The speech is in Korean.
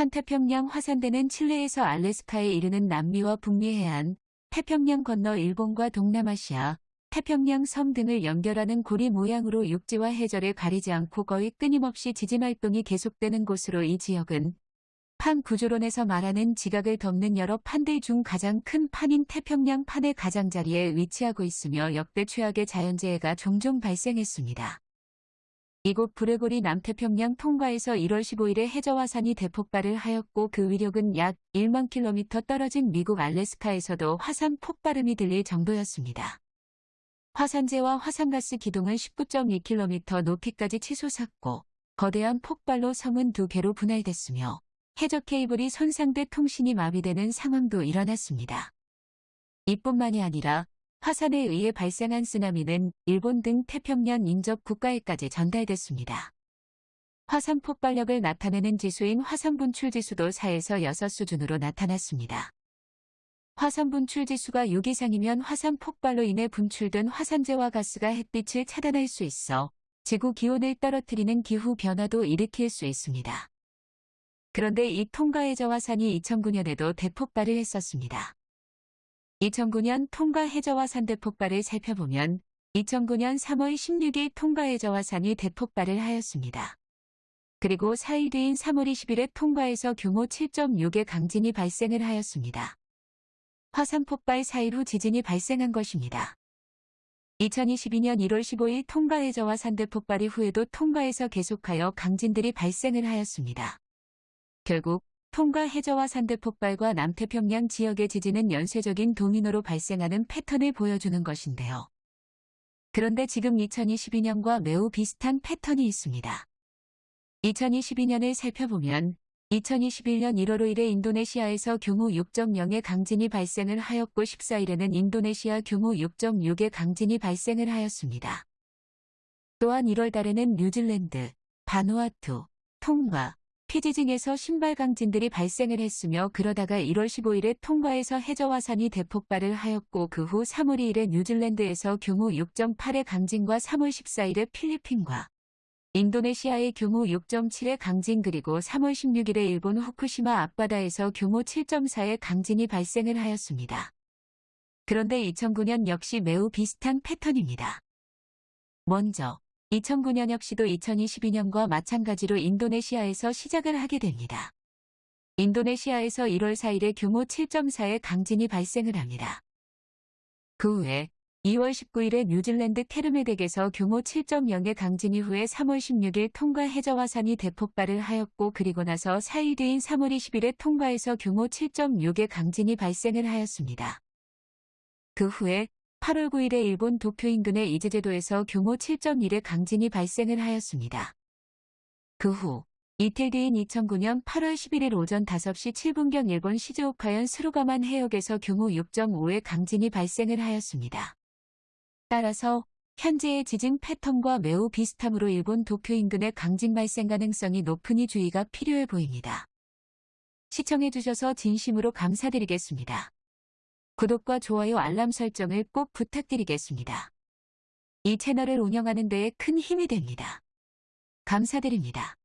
환태평양 화산대는 칠레에서 알래스카에 이르는 남미와 북미 해안, 태평양 건너 일본과 동남아시아, 태평양 섬 등을 연결하는 고리 모양으로 육지와 해저를 가리지 않고 거의 끊임없이 지진 활동이 계속되는 곳으로 이 지역은 판 구조론에서 말하는 지각을 덮는 여러 판들 중 가장 큰 판인 태평양 판의 가장자리에 위치하고 있으며 역대 최악의 자연재해가 종종 발생했습니다. 이곳 브레고리 남태평양 통과에서 1월 15일에 해저화산이 대폭발을 하였고 그 위력은 약 1만 킬로미터 떨어진 미국 알래스카에서도 화산 폭발음이 들릴 정도였습니다. 화산재와 화산가스 기동은 19.2km 높이까지 치솟았고 거대한 폭발로 섬은 두 개로 분할됐으며 해저 케이블이 손상돼 통신이 마비되는 상황도 일어났습니다. 이뿐만이 아니라 화산에 의해 발생한 쓰나미는 일본 등 태평양 인접 국가에까지 전달됐습니다. 화산 폭발력을 나타내는 지수인 화산 분출 지수도 4에서 6 수준으로 나타났습니다. 화산 분출 지수가 6 이상이면 화산 폭발로 인해 분출된 화산재와 가스가 햇빛을 차단할 수 있어 지구 기온을 떨어뜨리는 기후 변화도 일으킬 수 있습니다. 그런데 이 통가해저 화산이 2009년에도 대폭발을 했었습니다. 2009년 통가 해저화산 대폭발을 살펴보면 2009년 3월 16일 통가 해저화산이 대폭발을 하였습니다. 그리고 4일 뒤인 3월 20일에 통과에서 규모 7.6의 강진이 발생을 하였습니다. 화산 폭발 4일 후 지진이 발생한 것입니다. 2022년 1월 15일 통가 해저화 산대 폭발 이후에도 통가에서 계속하여 강진들이 발생을 하였습니다. 결국 통가 해저화 산대 폭발과 남태평양 지역의 지진은 연쇄적인 도미노로 발생하는 패턴을 보여주는 것인데요. 그런데 지금 2022년과 매우 비슷한 패턴이 있습니다. 2022년을 살펴보면 2021년 1월 5일에 인도네시아에서 규모 6.0의 강진이 발생을 하였고 14일에는 인도네시아 규모 6.6의 강진이 발생을 하였습니다. 또한 1월 달에는 뉴질랜드, 바누아투, 통과, 피지 등에서 신발 강진들이 발생을 했으며 그러다가 1월 15일에 통과에서 해저화산이 대폭발을 하였고 그 후 3월 2일에 뉴질랜드에서 규모 6.8의 강진과 3월 14일에 필리핀과 인도네시아의 규모 6.7의 강진 그리고 3월 16일에 일본 후쿠시마 앞바다에서 규모 7.4의 강진이 발생을 하였습니다. 그런데 2009년 역시 매우 비슷한 패턴입니다. 먼저 2009년 역시도 2022년과 마찬가지로 인도네시아에서 시작을 하게 됩니다. 인도네시아에서 1월 4일에 규모 7.4의 강진이 발생을 합니다. 그 후에 2월 19일에 뉴질랜드 케르메덱에서 규모 7.0의 강진 이후에 3월 16일 통과 해저화산이 대폭발을 하였고 그리고 나서 4일 뒤인 3월 20일에 통과에서 규모 7.6의 강진이 발생을 하였습니다. 그 후에 8월 9일에 일본 도쿄 인근의 이즈제도에서 규모 7.1의 강진이 발생을 하였습니다. 그 후 이틀 뒤인 2009년 8월 11일 오전 5시 7분경 일본 시즈오카현 스루가만 해역에서 규모 6.5의 강진이 발생을 하였습니다. 따라서 현재의 지진 패턴과 매우 비슷하므로 일본 도쿄 인근의 강진 발생 가능성이 높으니 주의가 필요해 보입니다. 시청해주셔서 진심으로 감사드리겠습니다. 구독과 좋아요 알람 설정을 꼭 부탁드리겠습니다. 이 채널을 운영하는 데에 큰 힘이 됩니다. 감사드립니다.